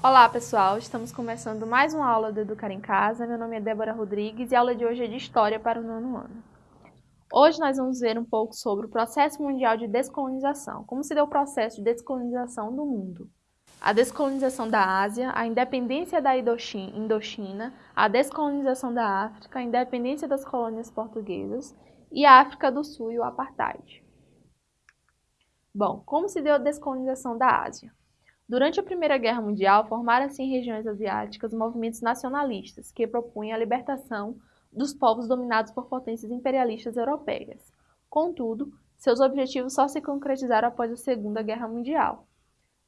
Olá pessoal, estamos começando mais uma aula do Educar em Casa. Meu nome é Débora Rodrigues e a aula de hoje é de História para o nono ano. Hoje nós vamos ver um pouco sobre o processo mundial de descolonização, como se deu o processo de descolonização do mundo. A descolonização da Ásia, a independência da Indochina, a descolonização da África, a independência das colônias portuguesas e a África do Sul e o Apartheid. Bom, como se deu a descolonização da Ásia? Durante a Primeira Guerra Mundial, formaram-se em regiões asiáticas movimentos nacionalistas que propunham a libertação dos povos dominados por potências imperialistas europeias. Contudo, seus objetivos só se concretizaram após a Segunda Guerra Mundial.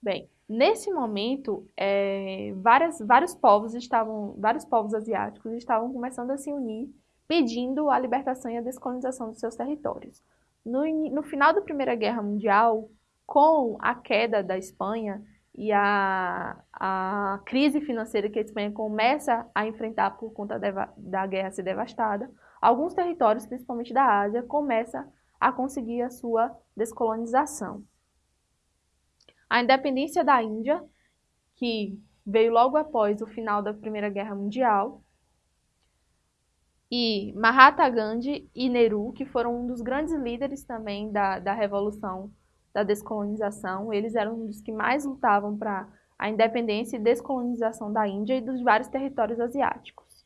Bem, nesse momento, é, várias, vários povos estavam, vários povos asiáticos estavam começando a se unir, pedindo a libertação e a descolonização dos seus territórios. No, no final da Primeira Guerra Mundial, com a queda da Espanha, e a, a crise financeira que a Espanha começa a enfrentar por conta da guerra ser devastada, alguns territórios, principalmente da Ásia, começam a conseguir a sua descolonização. A independência da Índia, que veio logo após o final da Primeira Guerra Mundial, e Mahatma Gandhi e Nehru, que foram um dos grandes líderes também da, da Revolução da descolonização. Eles eram dos que mais lutavam para a independência e descolonização da Índia e dos vários territórios asiáticos.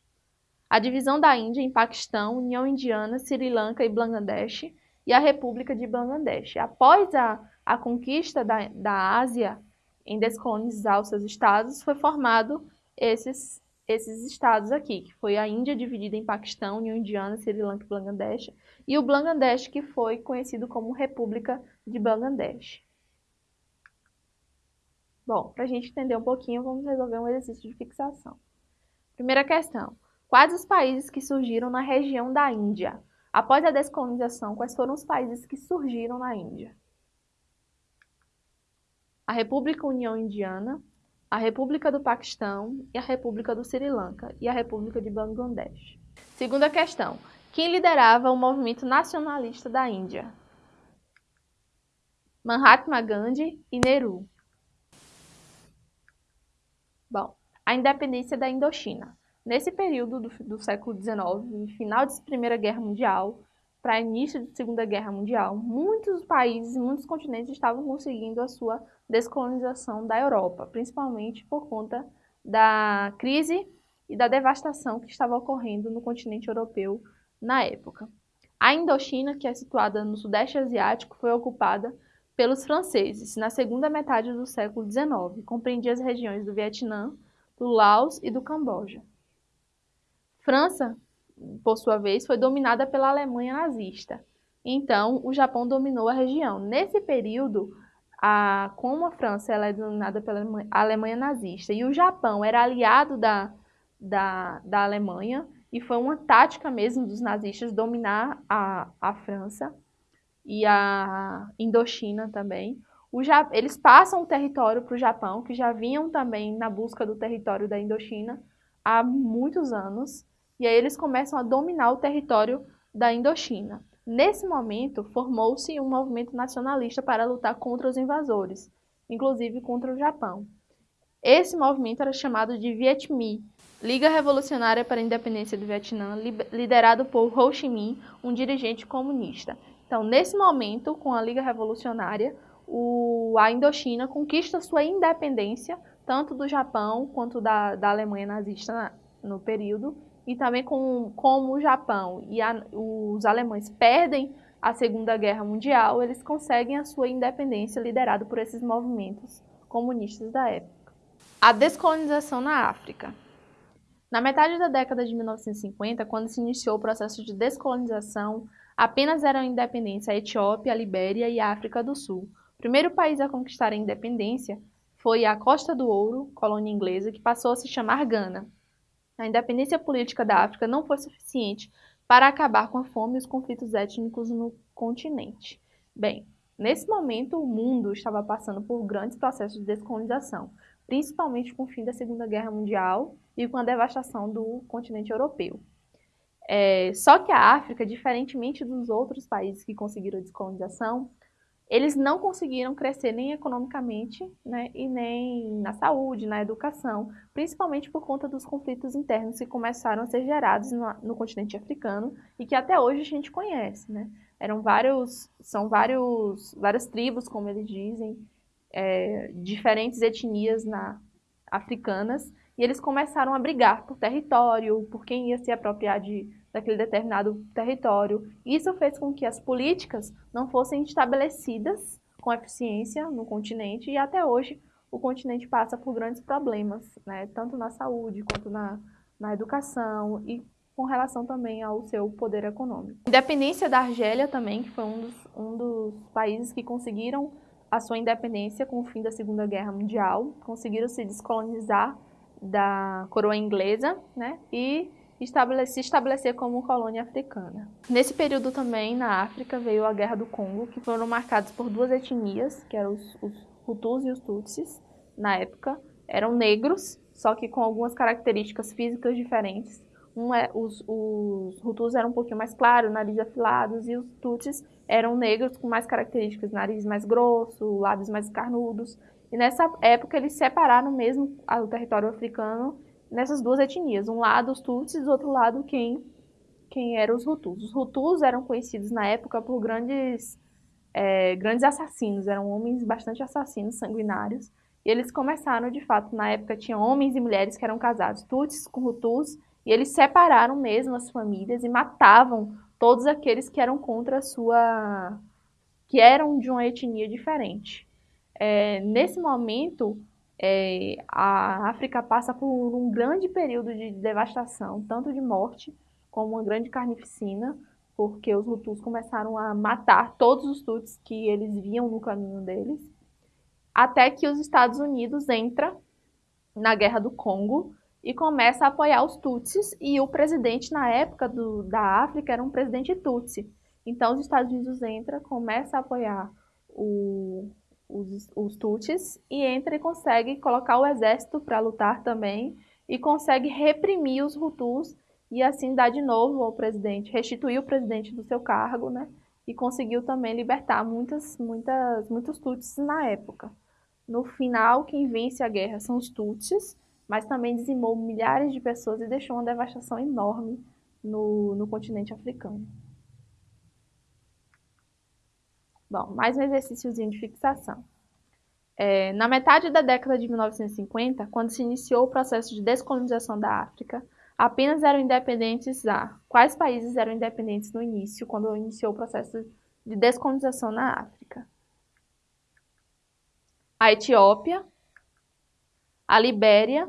A divisão da Índia em Paquistão, União Indiana, Sri Lanka e Bangladesh e a República de Bangladesh. Após a, a conquista da, da Ásia em descolonizar os seus estados, foi formado esses, esses estados aqui, que foi a Índia dividida em Paquistão, União Indiana, Sri Lanka e Bangladesh, e o Bangladesh, que foi conhecido como República de Bangladesh. Bom, para a gente entender um pouquinho, vamos resolver um exercício de fixação. Primeira questão. Quais os países que surgiram na região da Índia? Após a descolonização, quais foram os países que surgiram na Índia? A República União Indiana, a República do Paquistão e a República do Sri Lanka e a República de Bangladesh. Segunda questão. Quem liderava o movimento nacionalista da Índia? Mahatma Gandhi e Nehru. Bom, a independência da Indochina. Nesse período do, do século XIX, final da Primeira Guerra Mundial, para início da Segunda Guerra Mundial, muitos países e muitos continentes estavam conseguindo a sua descolonização da Europa, principalmente por conta da crise e da devastação que estava ocorrendo no continente europeu na época. A Indochina, que é situada no Sudeste Asiático, foi ocupada pelos franceses na segunda metade do século XIX. Compreendia as regiões do Vietnã, do Laos e do Camboja. França, por sua vez, foi dominada pela Alemanha nazista. Então, o Japão dominou a região. Nesse período, a, como a França ela é dominada pela Alemanha nazista e o Japão era aliado da, da, da Alemanha, e foi uma tática mesmo dos nazistas dominar a, a França e a Indochina também. O, eles passam o território para o Japão, que já vinham também na busca do território da Indochina há muitos anos, e aí eles começam a dominar o território da Indochina. Nesse momento, formou-se um movimento nacionalista para lutar contra os invasores, inclusive contra o Japão. Esse movimento era chamado de Viet Minh, Liga Revolucionária para a Independência do Vietnã, liderado por Ho Chi Minh, um dirigente comunista. Então, nesse momento, com a Liga Revolucionária, o, a Indochina conquista sua independência, tanto do Japão quanto da, da Alemanha nazista na, no período, e também com, como o Japão e a, os alemães perdem a Segunda Guerra Mundial, eles conseguem a sua independência liderado por esses movimentos comunistas da época. A descolonização na África. Na metade da década de 1950, quando se iniciou o processo de descolonização, apenas eram independentes a Etiópia, a Libéria e a África do Sul. O primeiro país a conquistar a independência foi a Costa do Ouro, colônia inglesa, que passou a se chamar Gana. A independência política da África não foi suficiente para acabar com a fome e os conflitos étnicos no continente. Bem, nesse momento o mundo estava passando por grandes processos de descolonização, principalmente com o fim da Segunda Guerra Mundial e com a devastação do continente europeu. É, só que a África, diferentemente dos outros países que conseguiram a descolonização, eles não conseguiram crescer nem economicamente, né, e nem na saúde, na educação, principalmente por conta dos conflitos internos que começaram a ser gerados no, no continente africano e que até hoje a gente conhece, né? Eram vários, são vários, várias tribos, como eles dizem, é, diferentes etnias na, africanas, e eles começaram a brigar por território, por quem ia se apropriar de daquele determinado território. Isso fez com que as políticas não fossem estabelecidas com eficiência no continente e até hoje o continente passa por grandes problemas, né? tanto na saúde quanto na, na educação e com relação também ao seu poder econômico. Independência da Argélia também, que foi um dos, um dos países que conseguiram a sua independência com o fim da Segunda Guerra Mundial, conseguiram se descolonizar da coroa inglesa, né? E se estabelecer como colônia africana. Nesse período também, na África, veio a Guerra do Congo, que foram marcados por duas etnias, que eram os, os Hutus e os Tutsis, na época. Eram negros, só que com algumas características físicas diferentes. Um é, os, os Hutus eram um pouquinho mais claros, nariz afilados, e os Tutsis eram negros com mais características, nariz mais grosso, lábios mais carnudos. E nessa época eles separaram mesmo o território africano nessas duas etnias. Um lado os Tutsis, do outro lado quem, quem eram os Hutus. Os Hutus eram conhecidos na época por grandes, é, grandes assassinos, eram homens bastante assassinos, sanguinários. E eles começaram, de fato, na época tinha homens e mulheres que eram casados, Tutsis com Hutus, e eles separaram mesmo as famílias e matavam todos aqueles que eram contra a sua... que eram de uma etnia diferente. É, nesse momento, é, a África passa por um grande período de devastação, tanto de morte como uma grande carnificina, porque os Hutus começaram a matar todos os Tutsis que eles viam no caminho deles, até que os Estados Unidos entra na Guerra do Congo e começa a apoiar os Tutsis, e o presidente na época do, da África era um presidente Tutsi. Então os Estados Unidos entra, começa a apoiar o, os, os Tutsis e entra e consegue colocar o exército para lutar também e consegue reprimir os Hutus e assim dar de novo ao presidente, restituir o presidente do seu cargo, né? E conseguiu também libertar muitas, muitas, muitos Tutsis na época. No final, quem vence a guerra são os Tutsis, mas também dizimou milhares de pessoas e deixou uma devastação enorme no, no continente africano. Bom, mais um exercíciozinho de fixação. É, na metade da década de 1950, quando se iniciou o processo de descolonização da África, apenas eram independentes a quais países eram independentes no início, quando iniciou o processo de descolonização na África? A Etiópia, a Libéria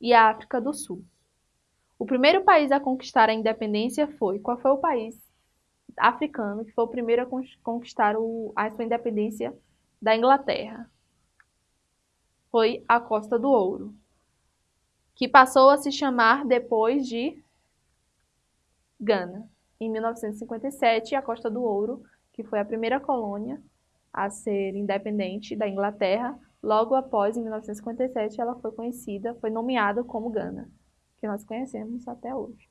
e a África do Sul. O primeiro país a conquistar a independência foi, qual foi o país africano que foi o primeiro a conquistar o, a sua independência da Inglaterra. Foi a Costa do Ouro, que passou a se chamar depois de Gana. Em 1957, a Costa do Ouro, que foi a primeira colônia a ser independente da Inglaterra, logo após, em 1957, ela foi conhecida, foi nomeada como Gana, que nós conhecemos até hoje.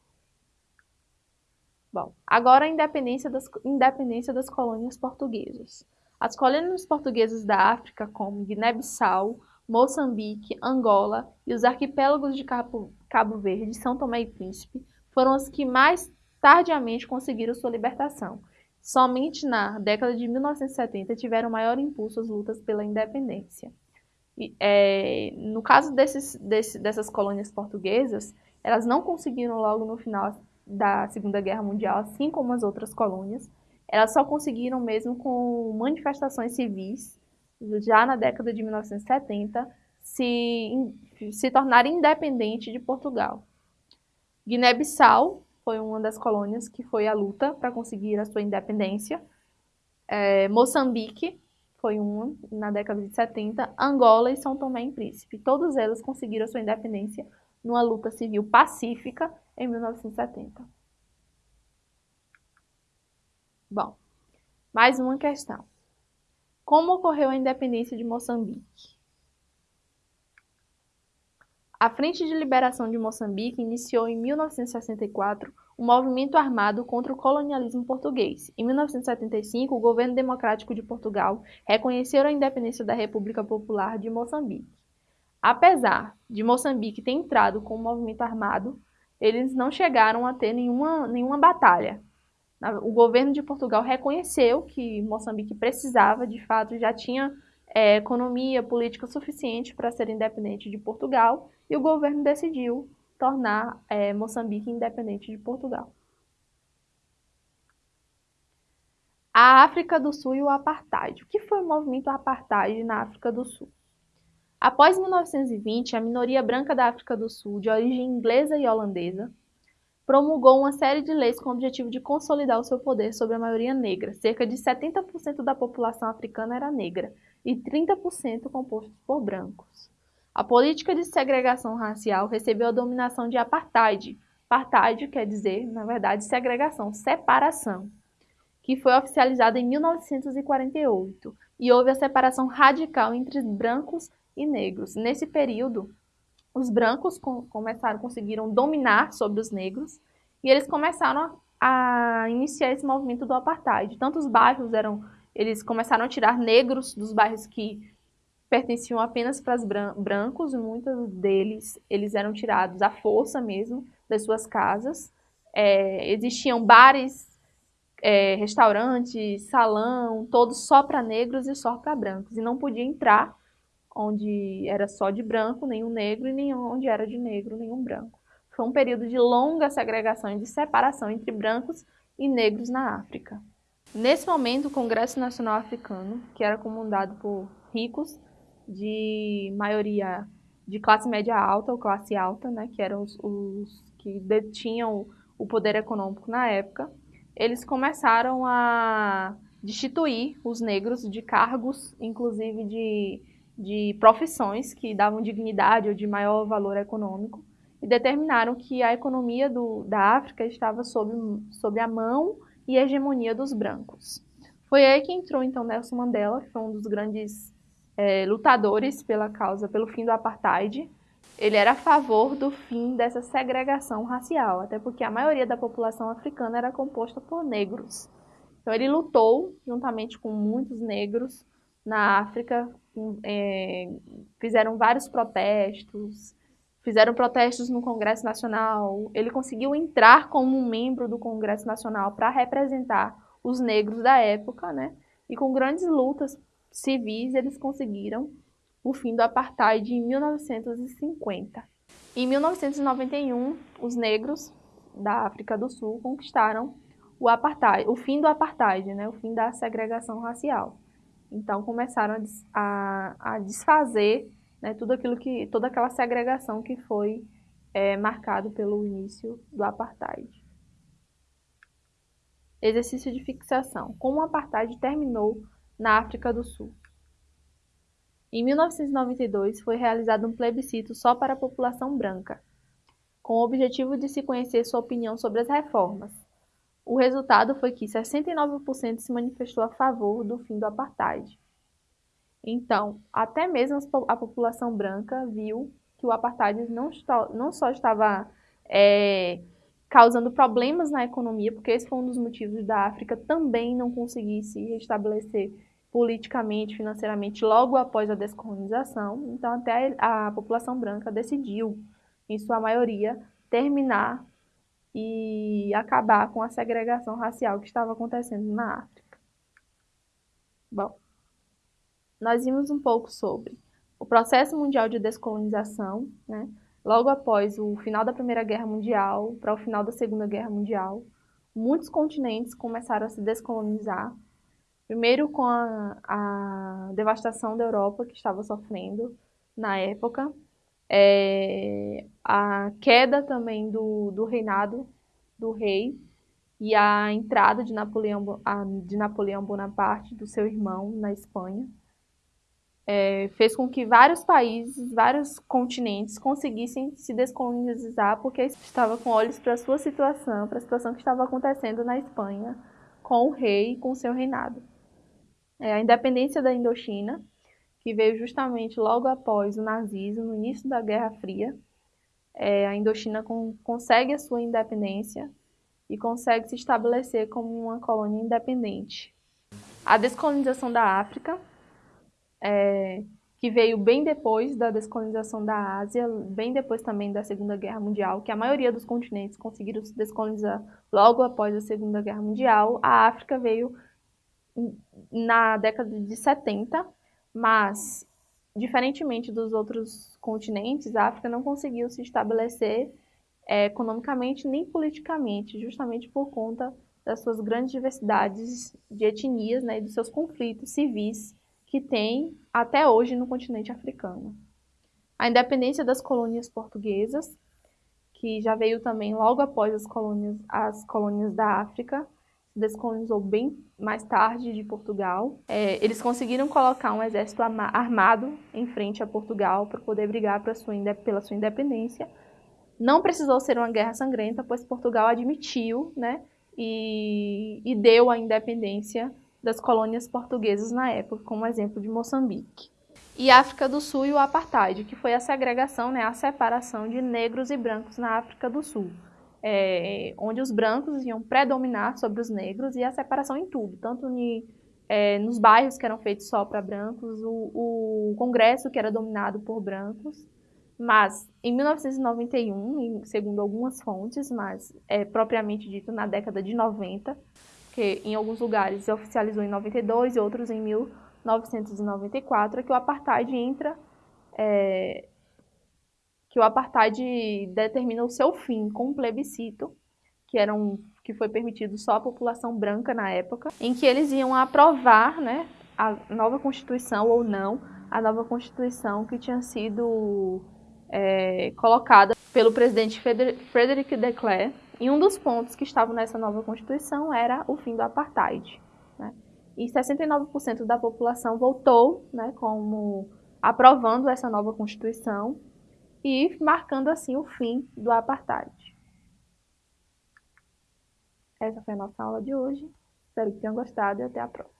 Bom, agora a independência das, independência das colônias portuguesas. As colônias portuguesas da África, como Guiné-Bissau, Moçambique, Angola e os arquipélagos de Cabo, Cabo Verde, São Tomé e Príncipe, foram as que mais tardiamente conseguiram sua libertação. Somente na década de 1970 tiveram maior impulso as lutas pela independência. E, é, no caso desses, desse, dessas colônias portuguesas, elas não conseguiram logo no final da Segunda Guerra Mundial, assim como as outras colônias. Elas só conseguiram mesmo com manifestações civis, já na década de 1970, se, se tornar independente de Portugal. Guiné-Bissau foi uma das colônias que foi a luta para conseguir a sua independência. É, Moçambique foi uma na década de 70. Angola e São Tomé e Príncipe. Todas elas conseguiram a sua independência numa luta civil pacífica em 1970. Bom, mais uma questão. Como ocorreu a independência de Moçambique? A Frente de Liberação de Moçambique iniciou em 1964 um movimento armado contra o colonialismo português. Em 1975, o governo democrático de Portugal reconheceu a independência da República Popular de Moçambique. Apesar de Moçambique ter entrado com o movimento armado, eles não chegaram a ter nenhuma, nenhuma batalha. O governo de Portugal reconheceu que Moçambique precisava, de fato, já tinha é, economia política suficiente para ser independente de Portugal, e o governo decidiu tornar é, Moçambique independente de Portugal. A África do Sul e o Apartheid. O que foi o movimento Apartheid na África do Sul? Após 1920, a minoria branca da África do Sul, de origem inglesa e holandesa, promulgou uma série de leis com o objetivo de consolidar o seu poder sobre a maioria negra. Cerca de 70% da população africana era negra e 30% compostos por brancos. A política de segregação racial recebeu a dominação de apartheid. Apartheid quer dizer, na verdade, segregação, separação, que foi oficializada em 1948 e houve a separação radical entre brancos e negros. Nesse período, os brancos começaram, conseguiram dominar sobre os negros e eles começaram a, a iniciar esse movimento do apartheid. Tanto os bairros eram, eles começaram a tirar negros dos bairros que pertenciam apenas para os brancos, e muitos deles eles eram tirados à força mesmo das suas casas. É, existiam bares, é, restaurantes, salão, todos só para negros e só para brancos, e não podia entrar onde era só de branco, nenhum negro, e nem onde era de negro, nenhum branco. Foi um período de longa segregação e de separação entre brancos e negros na África. Nesse momento, o Congresso Nacional Africano, que era comandado por ricos, de maioria de classe média alta ou classe alta, né, que eram os, os que detinham o poder econômico na época, eles começaram a destituir os negros de cargos, inclusive de, de profissões que davam dignidade ou de maior valor econômico, e determinaram que a economia do, da África estava sob, sob a mão e hegemonia dos brancos. Foi aí que entrou então Nelson Mandela, que foi um dos grandes é, lutadores pela causa, pelo fim do apartheid. Ele era a favor do fim dessa segregação racial, até porque a maioria da população africana era composta por negros. Então ele lutou juntamente com muitos negros na África, é, fizeram vários protestos, fizeram protestos no Congresso Nacional. Ele conseguiu entrar como um membro do Congresso Nacional para representar os negros da época, né? E com grandes lutas civis, eles conseguiram o fim do apartheid em 1950. Em 1991, os negros da África do Sul conquistaram o apartheid, o fim do apartheid, né, o fim da segregação racial. Então começaram a, a desfazer né, tudo aquilo que, toda aquela segregação que foi é, marcado pelo início do apartheid. Exercício de fixação. Como o apartheid terminou na África do Sul. Em 1992, foi realizado um plebiscito só para a população branca, com o objetivo de se conhecer sua opinião sobre as reformas. O resultado foi que 69% se manifestou a favor do fim do apartheid. Então, até mesmo a população branca viu que o apartheid não, não só estava é, causando problemas na economia, porque esse foi um dos motivos da África também não conseguir se restabelecer politicamente, financeiramente, logo após a descolonização. Então, até a população branca decidiu, em sua maioria, terminar e acabar com a segregação racial que estava acontecendo na África. Bom, nós vimos um pouco sobre o processo mundial de descolonização, né? logo após o final da Primeira Guerra Mundial para o final da Segunda Guerra Mundial, muitos continentes começaram a se descolonizar, Primeiro com a, a devastação da Europa que estava sofrendo na época, é, a queda também do, do reinado do rei e a entrada de Napoleão, de Napoleão Bonaparte, do seu irmão, na Espanha, é, fez com que vários países, vários continentes conseguissem se descolonizar porque estava com olhos para a sua situação, para a situação que estava acontecendo na Espanha com o rei e com o seu reinado. É a independência da Indochina, que veio justamente logo após o nazismo, no início da Guerra Fria. É, a Indochina com, consegue a sua independência e consegue se estabelecer como uma colônia independente. A descolonização da África, é, que veio bem depois da descolonização da Ásia, bem depois também da Segunda Guerra Mundial, que a maioria dos continentes conseguiram se descolonizar logo após a Segunda Guerra Mundial. A África veio na década de 70, mas, diferentemente dos outros continentes, a África não conseguiu se estabelecer é, economicamente nem politicamente, justamente por conta das suas grandes diversidades de etnias né, e dos seus conflitos civis que tem até hoje no continente africano. A independência das colônias portuguesas, que já veio também logo após as colônias, as colônias da África, descolonizou bem mais tarde de Portugal. É, eles conseguiram colocar um exército armado em frente a Portugal para poder brigar sua, pela sua independência, não precisou ser uma guerra sangrenta, pois Portugal admitiu né, e, e deu a independência das colônias portuguesas na época, como exemplo de Moçambique. E África do Sul e o Apartheid, que foi a segregação, né, a separação de negros e brancos na África do Sul, é, onde os brancos iam predominar sobre os negros e a separação em tudo, tanto ni, é, nos bairros que eram feitos só para brancos, o, o Congresso que era dominado por brancos, mas em 1991, segundo algumas fontes, mas é propriamente dito na década de 90, que em alguns lugares se oficializou em 92 e outros em 1994, é que o apartheid entra, é, que o apartheid determina o seu fim com um plebiscito, que era um que foi permitido só à população branca na época, em que eles iam aprovar, né, a nova constituição ou não, a nova constituição que tinha sido é, colocada pelo presidente Frederic de Klerk, e um dos pontos que estavam nessa nova Constituição era o fim do apartheid. Né? E 69% da população votou né, como aprovando essa nova Constituição e marcando assim o fim do apartheid. Essa foi a nossa aula de hoje. Espero que tenham gostado e até a próxima.